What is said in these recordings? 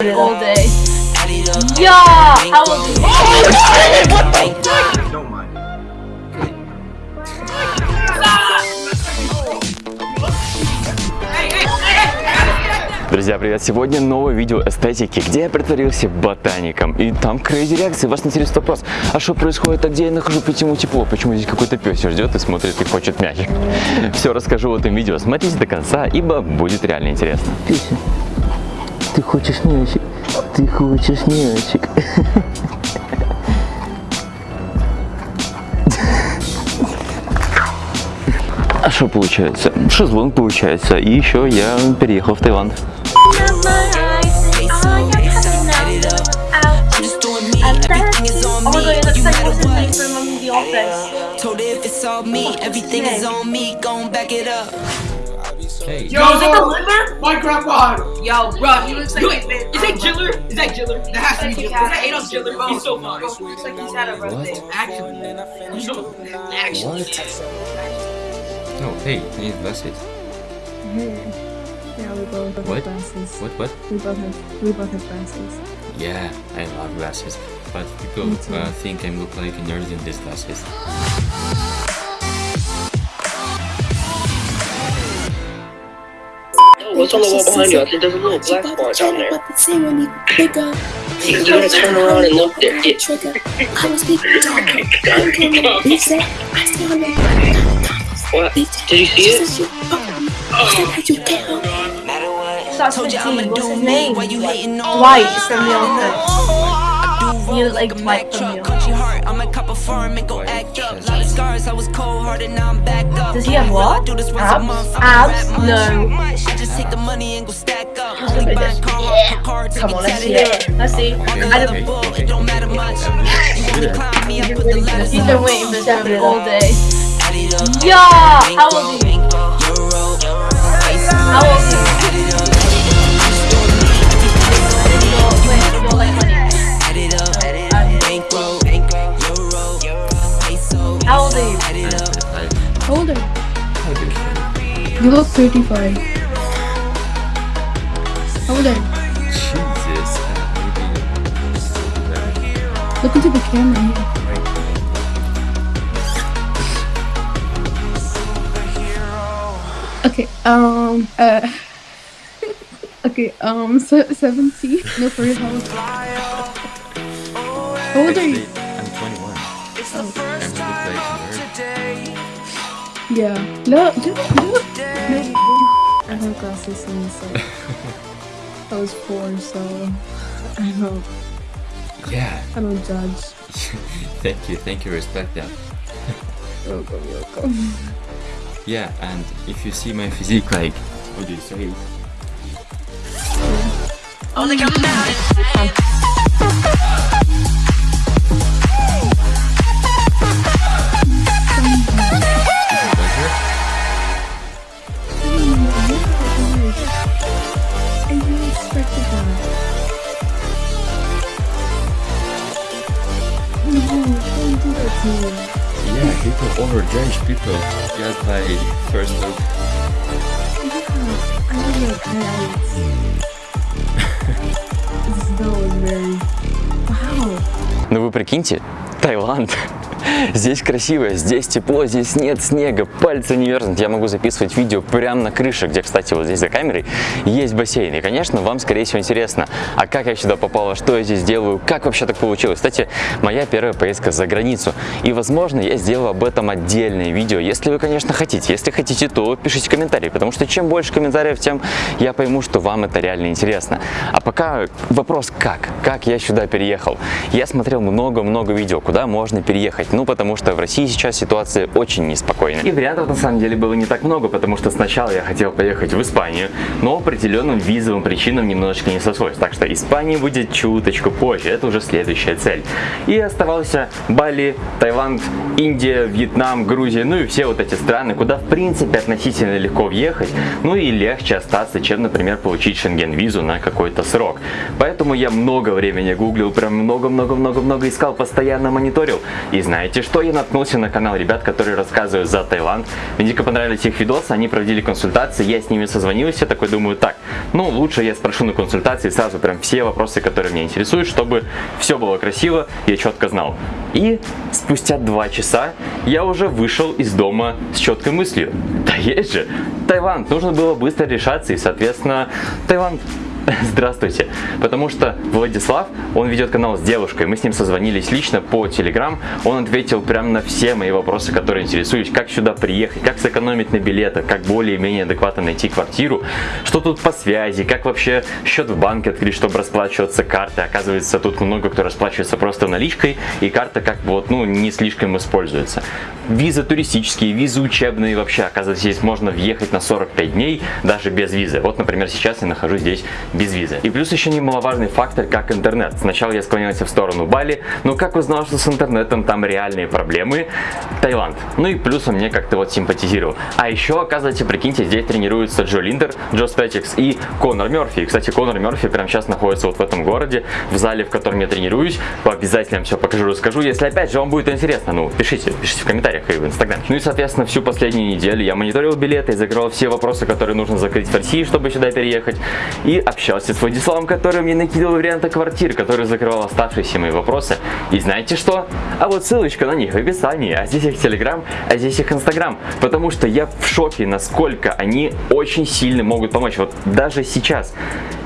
all day. Don't mind. Друзья, привет! Сегодня новое видео эстетики, где я притворился ботаником. И там крейзи реакции. Вас интересует вопрос, а что происходит, а где я нахожу, почему тепло, почему здесь какой-то пес ждет и смотрит и хочет мячик. Все расскажу в этом видео. Смотрите до конца, ибо будет реально интересно. Пися, ты хочешь мячик? Ты хочешь мячик? А что получается? Шезлонг получается. И еще я переехал в Таиланд. Oh. Told if it's all me, everything is on me, gon' back it up. Yo, is that the limber? My grandpa. Yo, bro, he looks like Yo, wait, is that Jiller? Is that Jiller? That has to be Is Jiller. that Adolf Jiller? He's so fine. Looks like he's had a birthday. Actually, you know, actually. No, hey, I need glasses. Yeah, we both have What? glasses. What, what? We both have we both have glasses. Yeah, I love glasses. But people uh, think I look like a nerd in these glasses. What's on the wall behind you? I think there's a little black bar down there. But the same when you bigger. Uh, you gotta turn around and look there. Yeah. Trigger. I was big dog. He said, I still on the What? Did you see it? Oh, you what, Starts told with you I'ma T. What's his name? Why you hating on Dwight me? from The Office. I do You like a Dwight from truck, The country heart. I'm a cop a firm and go act up. Lot of scars, I was cold hearted, now I'm back up. Does he have what? I do this once a Abs? month. I Abs? don't rap No. I just take the money and go stack up. Let's Only look at buying this. car, put Come on, let's see up. it. Let's see. The I leather don't, bull, it don't matter much. You wanna climb me, I put the ladders he's up. been waiting for this moment all day. Add. Yeah! How old are you? You? Look 35. How old are you? Jesus, maybe. Look into the camera here. Okay, um, uh, okay, um, so 17? No, for real, how old? How old are you? I'm 21. And Yeah. Look, look, look. Maybe. I have glasses since like I was four, so I don't, Yeah. I don't judge. thank you, thank you, respect that. Welcome, welcome. Yeah, and if you see my physique, like, what do you say? Only come down. Yeah, people overjudge people just by first look. Yeah, I don't like. That was very. Wow. Ну вы прикиньте, Таиланд. Здесь красиво, здесь тепло, здесь нет снега, пальцы не мерзнут. Я могу записывать видео прямо на крыше, где, кстати, вот здесь за камерой есть бассейн. И, конечно, вам, скорее всего, интересно, а как я сюда попала, что я здесь делаю, как вообще так получилось. Кстати, моя первая поездка за границу. И, возможно, я сделаю об этом отдельное видео, если вы, конечно, хотите. Если хотите, то пишите комментарии, потому что чем больше комментариев, тем я пойму, что вам это реально интересно. А пока вопрос как? Как я сюда переехал? Я смотрел много-много видео, куда можно переехать. Ну, потому что в России сейчас ситуация очень неспокойная. И вариантов на самом деле было не так много, потому что сначала я хотел поехать в Испанию, но определенным визовым причинам немножечко не сошлось. Так что Испания будет чуточку позже, это уже следующая цель. И оставался Бали, Таиланд, Индия, Вьетнам, Грузия, ну и все вот эти страны, куда в принципе относительно легко въехать, ну и легче остаться, чем, например, получить шенген-визу на какой-то срок. Поэтому я много времени гуглил, прям много-много-много-много искал, постоянно мониторил. И знаете спросите, что я наткнулся на канал ребят, которые рассказывают за Таиланд. Мне дико понравились их видосы, они проводили консультации, я с ними созвонился, такой думаю, так, ну лучше я спрошу на консультации сразу прям все вопросы, которые меня интересуют, чтобы все было красиво, я четко знал. И спустя два часа я уже вышел из дома с четкой мыслью. Да есть же, Таиланд, нужно было быстро решаться и, соответственно, Таиланд Здравствуйте. Потому что Владислав, он ведет канал с девушкой. Мы с ним созвонились лично по Телеграм. Он ответил прямо на все мои вопросы, которые интересуюсь. Как сюда приехать, как сэкономить на билетах, как более-менее адекватно найти квартиру, что тут по связи, как вообще счет в банке открыть, чтобы расплачиваться картой. Оказывается, тут много кто расплачивается просто наличкой, и карта как бы вот, ну, не слишком используется. Визы туристические, визы учебные вообще, оказывается, здесь можно въехать на 45 дней, даже без визы. Вот, например, сейчас я нахожусь здесь без визы. И плюс еще немаловажный фактор, как интернет. Сначала я склонялся в сторону Бали, но как узнал, что с интернетом там реальные проблемы, Таиланд. Ну и плюс он мне как-то вот симпатизировал. А еще, оказывается, прикиньте, здесь тренируются Джо Линдер, Джо Стэтикс и Конор Мерфи. Кстати, Конор Мерфи прямо сейчас находится вот в этом городе, в зале, в котором я тренируюсь. Обязательно все покажу, расскажу. Если опять же вам будет интересно, ну, пишите, пишите в комментариях и в инстаграм. Ну и, соответственно, всю последнюю неделю я мониторил билеты, закрывал все вопросы, которые нужно закрыть в России, чтобы сюда переехать. И общался с Владиславом, который мне накидывал варианты квартир, который закрывал оставшиеся мои вопросы. И знаете что? А вот ссылочка на них в описании. А здесь их телеграм, а здесь их инстаграм. Потому что я в шоке, насколько они очень сильно могут помочь. Вот даже сейчас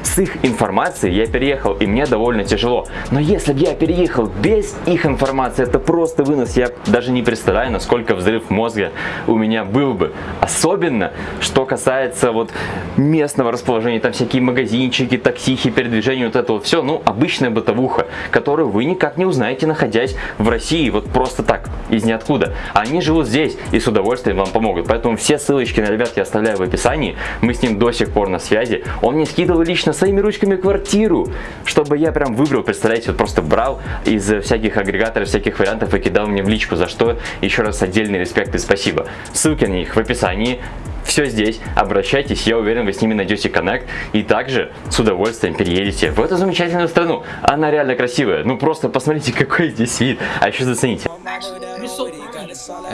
с их информацией я переехал, и мне довольно тяжело. Но если бы я переехал без их информации, это просто вынос. Я даже не представляю, насколько взрыв мозга у меня был бы. Особенно, что касается вот местного расположения, там всякие магазинчики, таксихи, передвижение, вот это вот все, ну, обычная бытовуха, которую вы никак не узнаете, находясь в России, вот просто так, из ниоткуда. Они живут здесь и с удовольствием вам помогут. Поэтому все ссылочки на ребят я оставляю в описании. Мы с ним до сих пор на связи. Он мне скидывал лично своими ручками квартиру, чтобы я прям выбрал, представляете, вот просто брал из всяких агрегаторов, всяких вариантов и кидал мне в личку, за что еще раз отдельный респект и спасибо. Ссылки на них в описании. Все здесь, обращайтесь, я уверен, вы с ними найдете коннект и также с удовольствием переедете в эту замечательную страну. Она реально красивая, ну просто посмотрите, какой здесь вид, а еще зацените.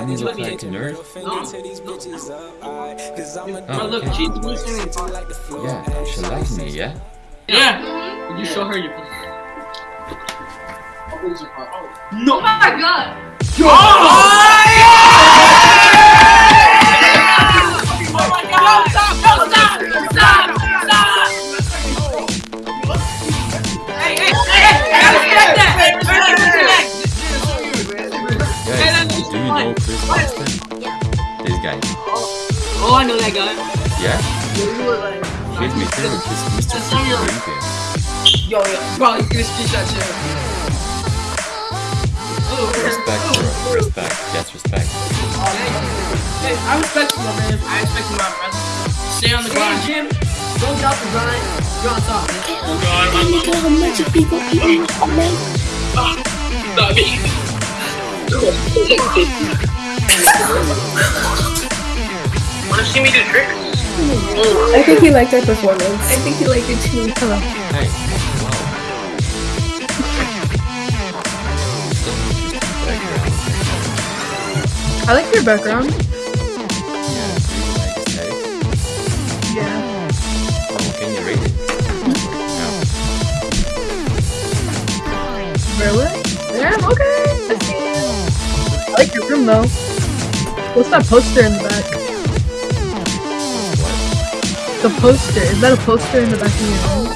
Look like? No. Oh, look, okay. she's listening. Yeah, she likes me, yeah? Yeah. Would you show her your pussy? No! Oh my god! Oh, I know that guy. Yeah? He's my favorite. He's Mr. Olympia. yo, yo, bro, he's gonna screenshot you. Oh, Respect, bro. Respect. Yes, respect. Hey, I respect you, my man. I respect you, my brother. Stay on the grind, Jim. Don't drop the grind. You're on top, man. And look at how much people eating man. Not me. Wanna see me do tricks? I think he liked our performance. I think he liked it too. Come on. Hey. Wow. So interesting background. I like your background. Like though. What's that poster in the back? The poster. Is that a poster in the back of your room?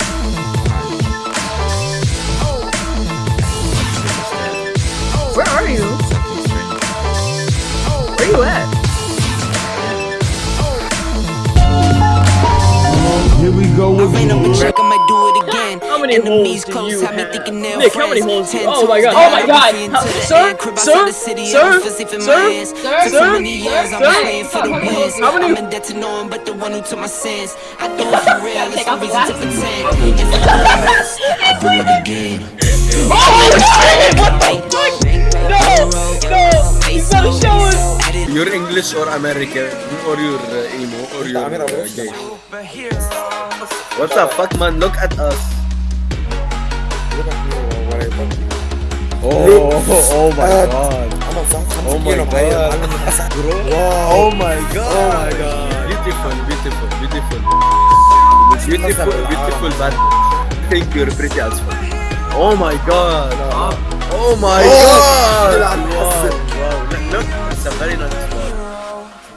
Where are you? Something strange. Where you at? Here we go I ran again. Many Enemies holes do you have me have? thinking they're Nick, how many holes do you- Ten oh my God, oh my God. How- sir, sir, outside the city, sir, I'm fizzy for my sir, sir, sir, sir, I've been playing for the how many wins. holes- how many- I'm in to no one but the one who took my sins. I do it for real, there's no reason to pretend. If I do a mess, I do it again. Oh my god! What the fuck? No! No! You gotta show us! You're English or American or you're uh, emo or you're uh, gay. What the fuck man? Look at us. Oh, oh my Uh, god. انا بصراحه Oh my كتير معايا god. معلم الحسن. Oh my god. Oh my god. Beautiful, beautiful, beautiful. Beautiful, beautiful bad. Think you're pretty as fuck. Oh my god. Oh my god. طلع Wow, محسن. wow. Look, it's a very nice body.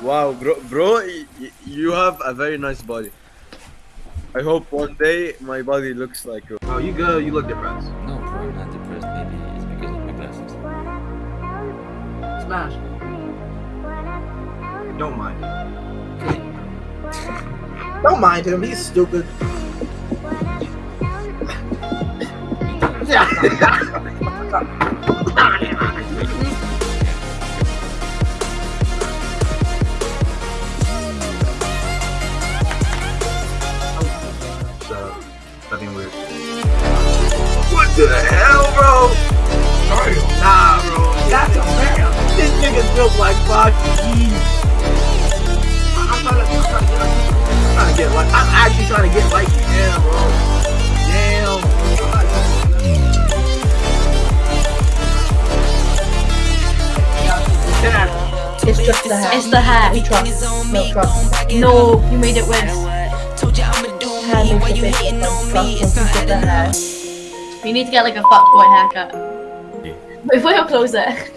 Wow, bro, bro, y- y- you have a very nice body. I hope one day my body looks like yours. Oh, you go, you look depressed. Smash. Don't mind. Don't mind him, he's stupid. So, This nigga's built like I'm trying to, I'm trying to, get, I'm trying to get like, I'm actually trying to get like you. Damn, bro. Damn. It's just the hair. It's the hair. We trust. No trust. No, you made it worse. Told ya I'ma do me makes while it you bigger hating than on trust me. It's you not the hard hair. You need to get like a fuckboy haircut. Wait, put your clothes there.